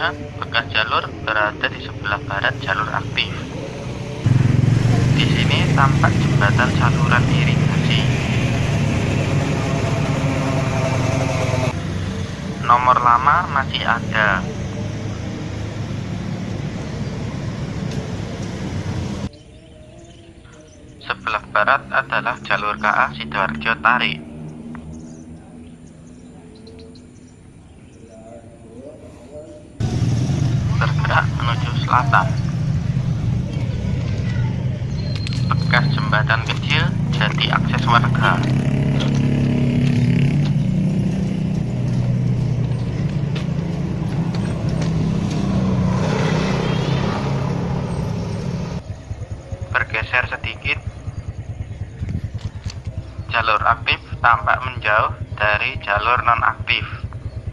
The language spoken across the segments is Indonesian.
Bekas jalur berada di sebelah barat jalur aktif. Di sini tampak jembatan saluran irigasi. Nomor lama masih ada. Sebelah barat adalah jalur KA Sidoarjo Tarik. Bergerak menuju selatan. Bekas jembatan kecil jadi akses warga. Bergeser sedikit jalur aktif tampak menjauh dari jalur nonaktif.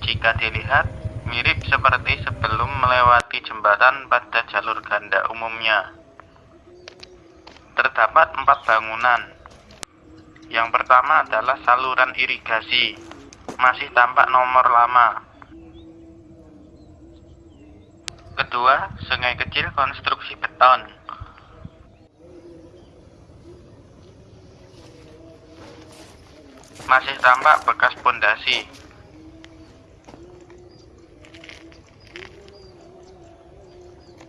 Jika dilihat, mirip seperti sebelum melewati jembatan pada jalur ganda umumnya. Terdapat empat bangunan. Yang pertama adalah saluran irigasi, masih tampak nomor lama. Kedua, sungai kecil konstruksi beton. masih tampak bekas pondasi.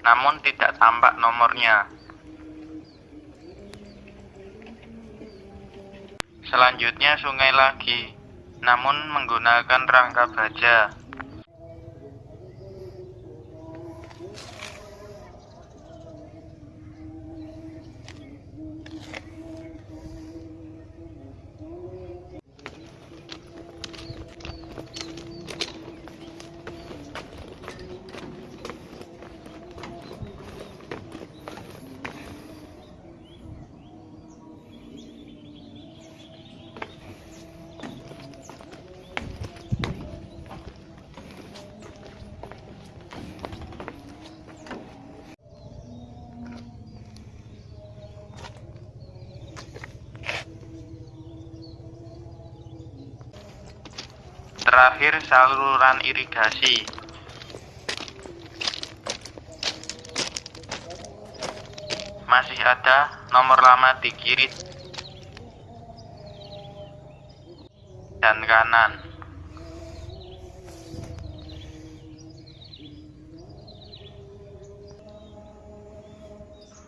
Namun tidak tampak nomornya. Selanjutnya sungai lagi, namun menggunakan rangka baja. Terakhir saluran irigasi. Masih ada nomor lama di kiri dan kanan.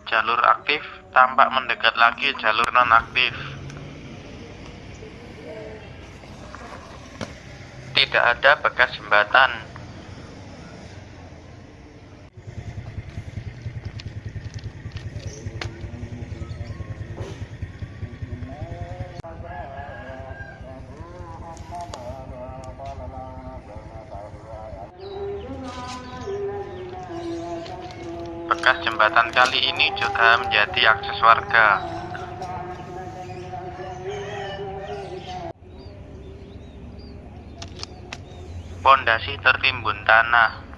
Jalur aktif tampak mendekat lagi jalur nonaktif. Tidak ada bekas jembatan. Bekas jembatan kali ini juga menjadi akses warga. Pondasi tertimbun tanah.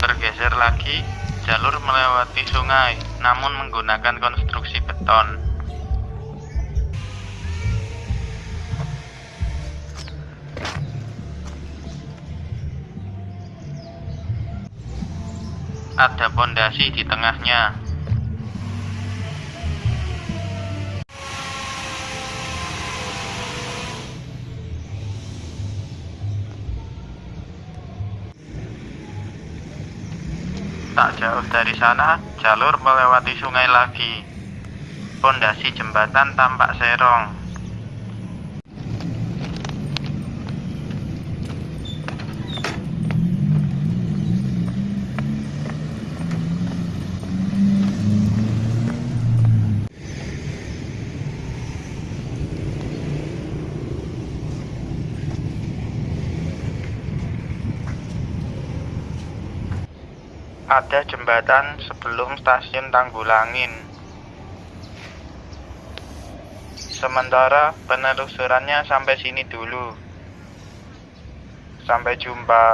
Bergeser lagi, jalur melewati sungai, namun menggunakan konstruksi beton. Ada pondasi di tengahnya. Tak jauh dari sana, jalur melewati sungai lagi. Pondasi jembatan tampak serong. Ada jembatan sebelum stasiun Tanggulangin. Sementara penelusurannya sampai sini dulu. Sampai jumpa.